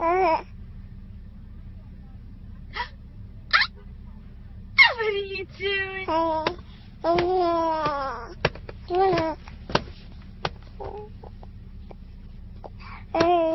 What are you doing? Hey.